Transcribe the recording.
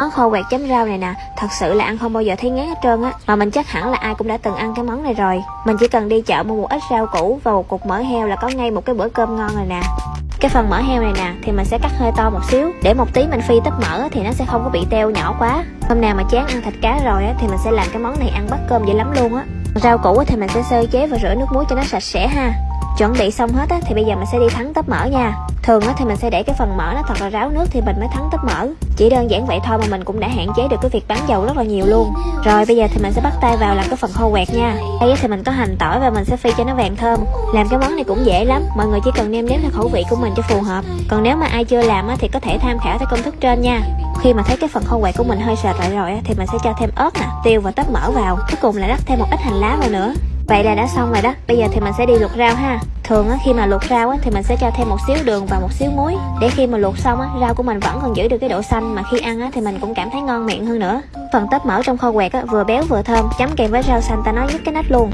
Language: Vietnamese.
Món kho quẹt chấm rau này nè, thật sự là ăn không bao giờ thấy ngán hết trơn á. Mà mình chắc hẳn là ai cũng đã từng ăn cái món này rồi. Mình chỉ cần đi chợ mua một ít rau củ và một cục mỡ heo là có ngay một cái bữa cơm ngon rồi nè. Cái phần mỡ heo này nè thì mình sẽ cắt hơi to một xíu. Để một tí mình phi tấp mỡ thì nó sẽ không có bị teo nhỏ quá. Hôm nào mà chán ăn thịt cá rồi á thì mình sẽ làm cái món này ăn bắt cơm dễ lắm luôn á. Rau củ thì mình sẽ sơ chế và rửa nước muối cho nó sạch sẽ ha chuẩn bị xong hết á, thì bây giờ mình sẽ đi thắng tấp mỡ nha. Thường á, thì mình sẽ để cái phần mỡ nó thật là ráo nước thì mình mới thắng tấp mỡ. Chỉ đơn giản vậy thôi mà mình cũng đã hạn chế được cái việc bán dầu rất là nhiều luôn. Rồi, bây giờ thì mình sẽ bắt tay vào làm cái phần khô quẹt nha. Đây thì mình có hành tỏi và mình sẽ phi cho nó vàng thơm. Làm cái món này cũng dễ lắm. Mọi người chỉ cần nêm nếm theo khẩu vị của mình cho phù hợp. Còn nếu mà ai chưa làm á, thì có thể tham khảo theo công thức trên nha. Khi mà thấy cái phần khô quẹt của mình hơi sệt lại rồi á, thì mình sẽ cho thêm ớt nè, tiêu và tấp mỡ vào. Cuối cùng là rắc thêm một ít hành lá vào nữa. Vậy là đã xong rồi đó. Bây giờ thì mình sẽ đi luộc rau ha. Thường á, khi mà luộc rau á, thì mình sẽ cho thêm một xíu đường và một xíu muối. Để khi mà luộc xong á, rau của mình vẫn còn giữ được cái độ xanh Mà khi ăn á, thì mình cũng cảm thấy ngon miệng hơn nữa. Phần tép mỡ trong kho quẹt á, vừa béo vừa thơm Chấm kèm với rau xanh ta nói nhất cái nách luôn.